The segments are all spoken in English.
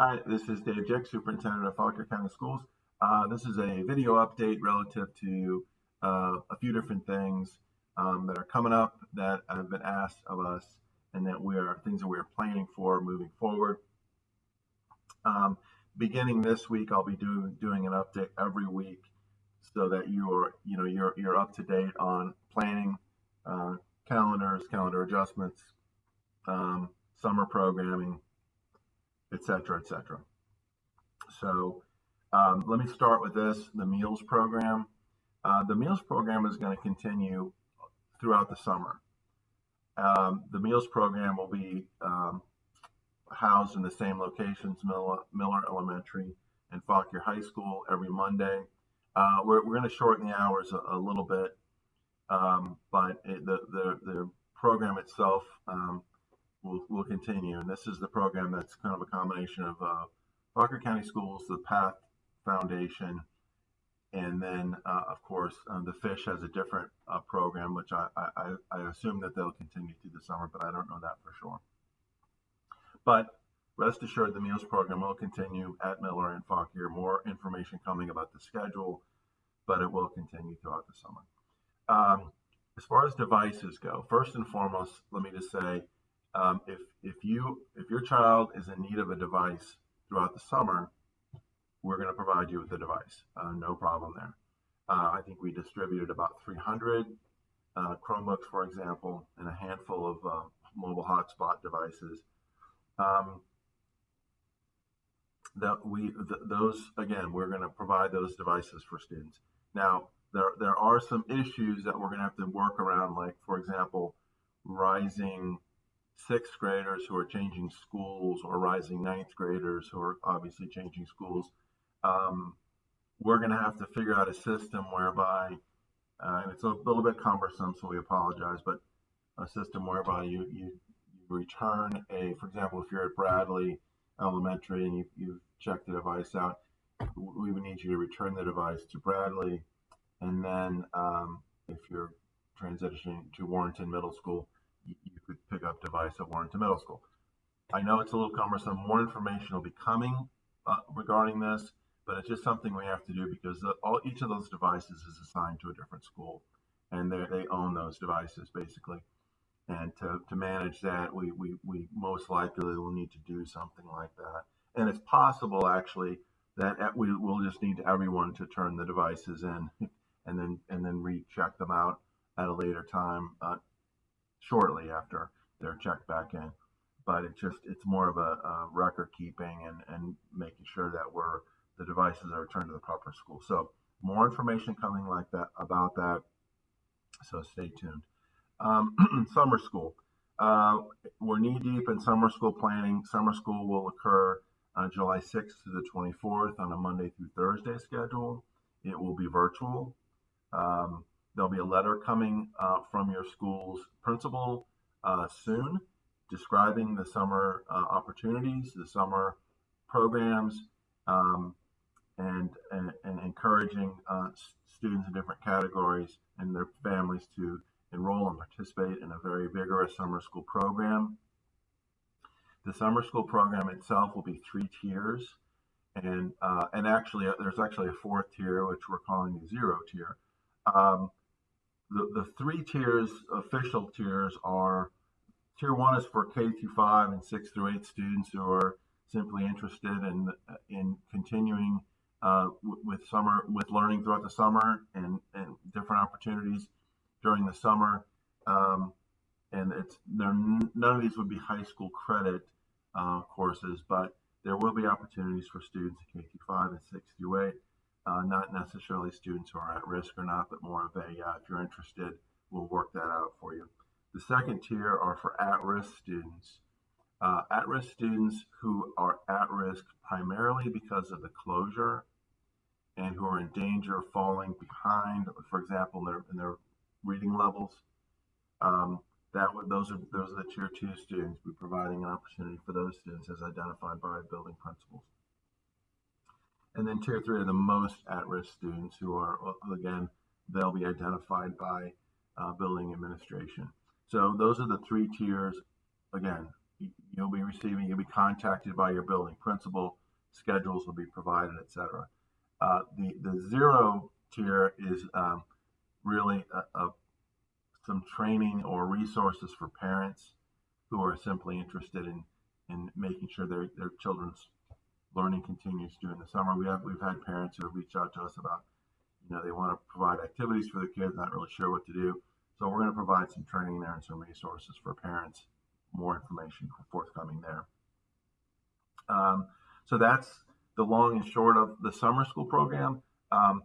Hi, this is Dave Jeck, Superintendent of Fauquier County Schools. Uh, this is a video update relative to uh, a few different things um, that are coming up that have been asked of us and that we are things that we are planning for moving forward. Um, beginning this week, I'll be do, doing an update every week so that you are, you know, you're, you're up to date on planning, uh, calendars, calendar adjustments, um, summer programming, etc., etc. So um, let me start with this, the meals program. Uh, the meals program is going to continue throughout the summer. Um, the meals program will be um, housed in the same locations, Miller, Miller Elementary and Fauquier High School every Monday. Uh, we're, we're going to shorten the hours a, a little bit, um, but it, the, the, the program itself um, will, will continue. And this is the program that's kind of a combination of uh, Fauquier County Schools, the PATH Foundation, and then, uh, of course, um, the Fish has a different uh, program, which I, I, I assume that they'll continue through the summer, but I don't know that for sure. But rest assured, the meals program will continue at Miller and Fauquier. More information coming about the schedule, but it will continue throughout the summer. Um, as far as devices go, first and foremost, let me just say, um, if if you if your child is in need of a device throughout the summer, we're going to provide you with the device. Uh, no problem there. Uh, I think we distributed about 300 uh, Chromebooks, for example, and a handful of uh, mobile hotspot devices. Um, that we th those again, we're going to provide those devices for students. Now, there there are some issues that we're going to have to work around, like for example, rising sixth graders who are changing schools or rising ninth graders who are obviously changing schools. Um, we're going to have to figure out a system whereby, uh, and it's a little bit cumbersome, so we apologize, but a system whereby you, you, you return a, for example, if you're at Bradley Elementary and you, you check the device out, we would need you to return the device to Bradley. And then um, if you're transitioning to Warrenton Middle School, you, you could pick up device at Warrenton Middle School. I know it's a little cumbersome. More information will be coming uh, regarding this but it's just something we have to do because the, all each of those devices is assigned to a different school, and they they own those devices basically. And to, to manage that, we, we, we most likely will need to do something like that. And it's possible actually that we will just need everyone to turn the devices in and then and then recheck them out at a later time uh, shortly after they're checked back in. But it's just it's more of a, a record keeping and, and making sure that we're the devices are returned to the proper school. So more information coming like that about that. So stay tuned. Um, summer school. Uh, we're knee deep in summer school planning. Summer school will occur on July 6th to the 24th on a Monday through Thursday schedule. It will be virtual. Um, there'll be a letter coming uh, from your school's principal soon describing the summer uh, opportunities, the summer programs, um, and, and, and encouraging uh, students in different categories and their families to enroll and participate in a very vigorous summer school program. The summer school program itself will be three tiers, and uh, and actually uh, there's actually a fourth tier which we're calling the zero tier. Um, the, the three tiers, official tiers, are tier one is for K through five and six through eight students who are simply interested in in continuing uh, with summer with learning throughout the summer and, and different opportunities during the summer. Um, and it's there. None of these would be high school credit uh, courses, but there will be opportunities for students in K through five and six through eight. Uh, not necessarily students who are at risk or not, but more of a uh, if you're interested, we'll work that out for you. The second tier are for at-risk students. Uh, at-risk students who are at risk primarily because of the closure and who are in danger of falling behind, for example, in their, in their reading levels. Um, that would, those are those are the tier two students. We're providing an opportunity for those students as identified by building principals. And then tier three are the most at-risk students who are again they'll be identified by uh, building administration. So those are the three tiers. Again, you'll be receiving, you'll be contacted by your building principal, schedules will be provided, et cetera. Uh, the, the zero tier is um, really a, a, some training or resources for parents who are simply interested in, in making sure their, their children's learning continues during the summer. We have we've had parents who have reached out to us about, you know, they want to provide activities for the kids, not really sure what to do. So we're going to provide some training there and some resources for parents. More information forthcoming there. Um, so that's the long and short of the summer school program. Um,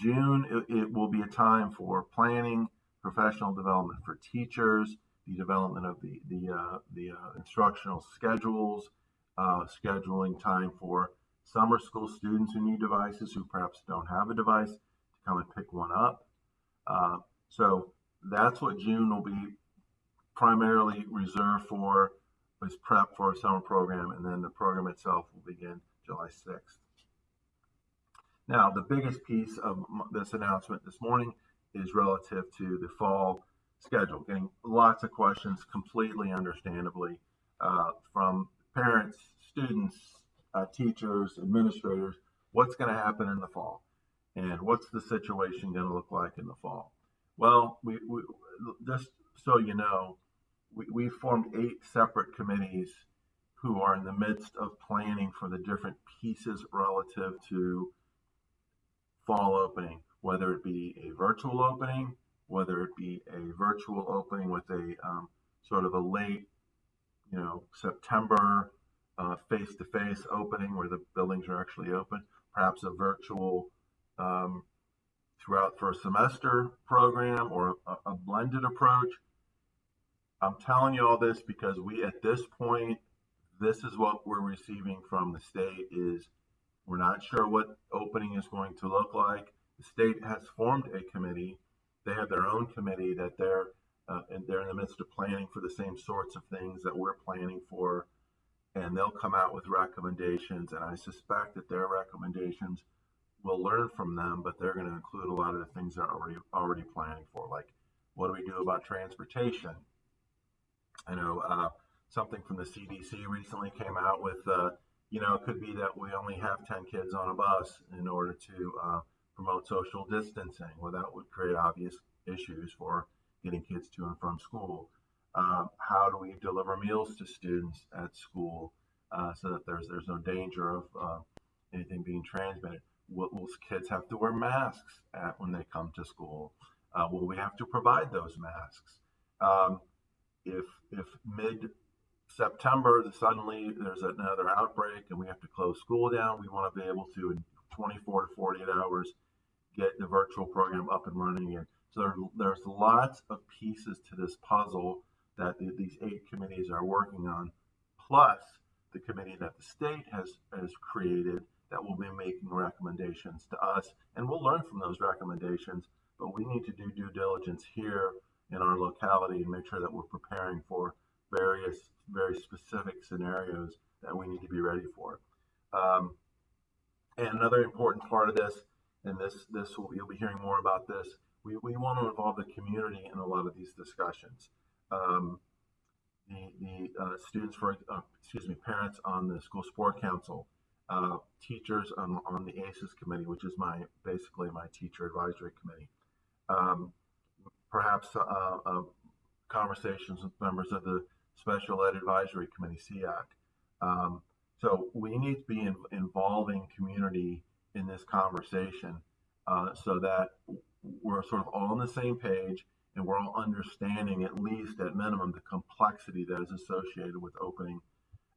June, it, it, will be a time for planning, professional development for teachers, the development of the the uh, the uh, instructional schedules, uh, scheduling time for summer school students who need devices who perhaps don't have a device to come and pick one up. Uh, so that's what June will be primarily reserved for is prep for a summer program, and then the program itself will begin July 6th. Now, the biggest piece of this announcement this morning is relative to the fall schedule. Getting lots of questions, completely understandably, uh, from parents, students, uh, teachers, administrators. What's going to happen in the fall? And what's the situation going to look like in the fall? Well, we, we just so you know, we, we formed eight separate committees who are in the midst of planning for the different pieces relative to fall opening, whether it be a virtual opening, whether it be a virtual opening with a um, sort of a late, you know, September face to face opening where the buildings are actually open, perhaps a virtual um, throughout for a semester program or a, a blended approach. I'm telling you all this because we, at this point, this is what we're receiving from the state is we're not sure what opening is going to look like. The state has formed a committee. They have their own committee that they're uh, and they're in the midst of planning for the same sorts of things that we're planning for, and they'll come out with recommendations. And I suspect that their recommendations we'll learn from them, but they're going to include a lot of the things they're already already planning for, like what do we do about transportation? I know uh, something from the CDC recently came out with, uh, you know, it could be that we only have 10 kids on a bus in order to uh, promote social distancing. Well, that would create obvious issues for getting kids to and from school. Uh, how do we deliver meals to students at school uh, so that there's there's no danger of uh, anything being transmitted? Will, will, kids have to wear masks at, when they come to school? Uh, will we have to provide those masks? Um, if if mid September suddenly there's another outbreak and we have to close school down, we want to be able to in 24 to 48 hours get the virtual program up and running again. So there, there's lots of pieces to this puzzle that the, these eight committees are working on, plus the committee that the state has has created that will be making recommendations to us, and we'll learn from those recommendations. But we need to do due diligence here in our locality and make sure that we're preparing for various, very specific scenarios that we need to be ready for. Um, and another important part of this, and this, this will, you'll be hearing more about this. We, we want to involve the community in a lot of these discussions. Um, the, the uh, students for, uh, excuse me, parents on the school sport council uh, teachers on, on, the ACES committee, which is my basically my teacher advisory committee. Um, perhaps uh, uh, conversations with members of the Special Ed Advisory Committee, SEAC. Um, so we need to be in, involving community in this conversation uh, so that we're sort of all on the same page and we're all understanding at least at minimum the complexity that is associated with opening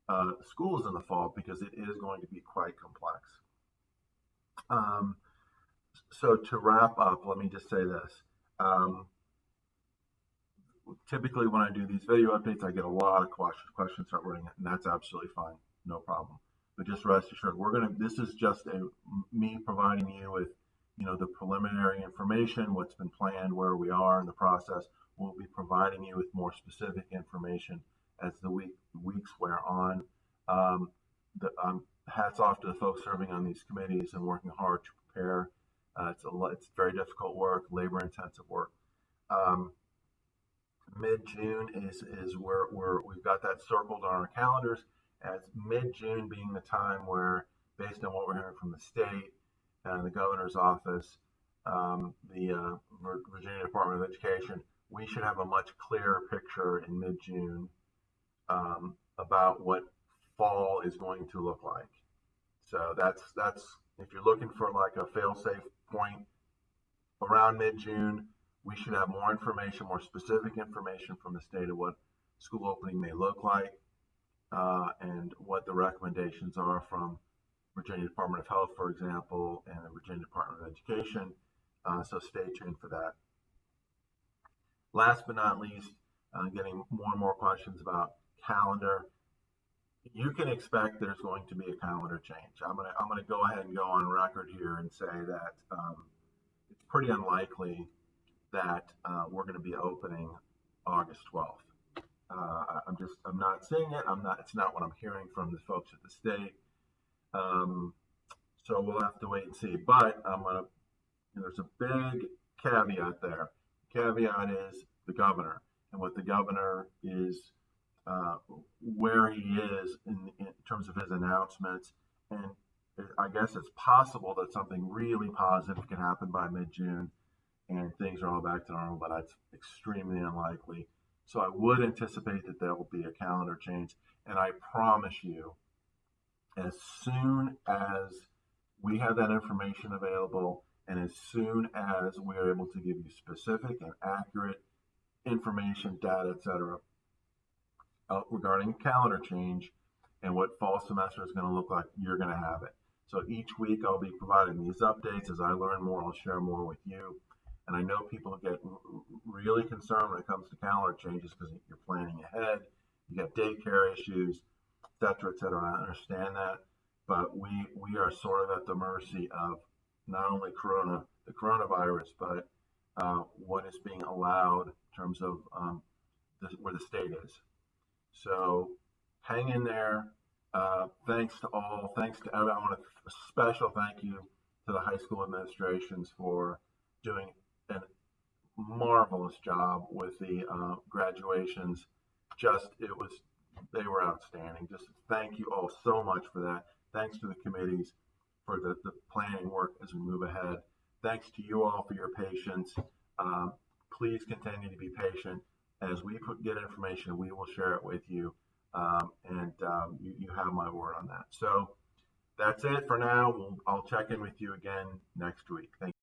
uh, schools in the fall because it is going to be quite complex. Um, so to wrap up, let me just say this. Um, typically when I do these video updates, I get a lot of questions, questions start running, and that's absolutely fine, no problem. But just rest assured, we're gonna. This is just a me providing you with, you know, the preliminary information, what's been planned, where we are in the process. We'll be providing you with more specific information as the week weeks wear on. Um, the, um, hats off to the folks serving on these committees and working hard to prepare. Uh, it's a lot, it's very difficult work, labor intensive work. Um, mid-June is, is where, where we've got that circled on our calendars as mid-June being the time where, based on what we're hearing from the state and the governor's office, um, the uh, Virginia Department of Education, we should have a much clearer picture in mid-June um, about what fall is going to look like. So that's that's if you're looking for like a fail-safe point around mid-June, we should have more information, more specific information from the state of what school opening may look like uh, and what the recommendations are from Virginia Department of Health, for example, and the Virginia Department of Education. Uh, so stay tuned for that. Last but not least, uh, getting more and more questions about calendar. You can expect there's going to be a calendar change. I'm gonna I'm gonna go ahead and go on record here and say that um, it's pretty unlikely that uh, we're going to be opening August 12th. Uh, I'm just, I'm not seeing it. I'm not, it's not what I'm hearing from the folks at the state. Um, so we'll have to wait and see. But I'm to, there's a big caveat there. Caveat is the governor and what the governor is, uh, where he is in, in terms of his announcements. And I guess it's possible that something really positive can happen by mid June and things are all back to normal, but that's extremely unlikely. So I would anticipate that there will be a calendar change. And I promise you, as soon as we have that information available and as soon as we are able to give you specific and accurate information, data, etc., uh, regarding calendar change and what fall semester is going to look like, you're going to have it. So each week I'll be providing these updates. As I learn more, I'll share more with you. And I know people get really concerned when it comes to calendar changes because you're planning ahead. You got daycare issues, cetera, et cetera. I understand that, but we we are sort of at the mercy of not only corona, the coronavirus, but uh, what is being allowed in terms of um, the, where the state is. So hang in there. Uh, thanks to all. Thanks to everyone. I want a special thank you to the high school administrations for doing a marvelous job with the uh, graduations. Just it was they were outstanding. Just thank you all so much for that. Thanks to the committees for the, the planning work as we move ahead. Thanks to you all for your patience. Um, please continue to be patient. As we put, get information, we will share it with you. Um, and um, you, you have my word on that. So that's it for now. We'll, I'll check in with you again next week. Thank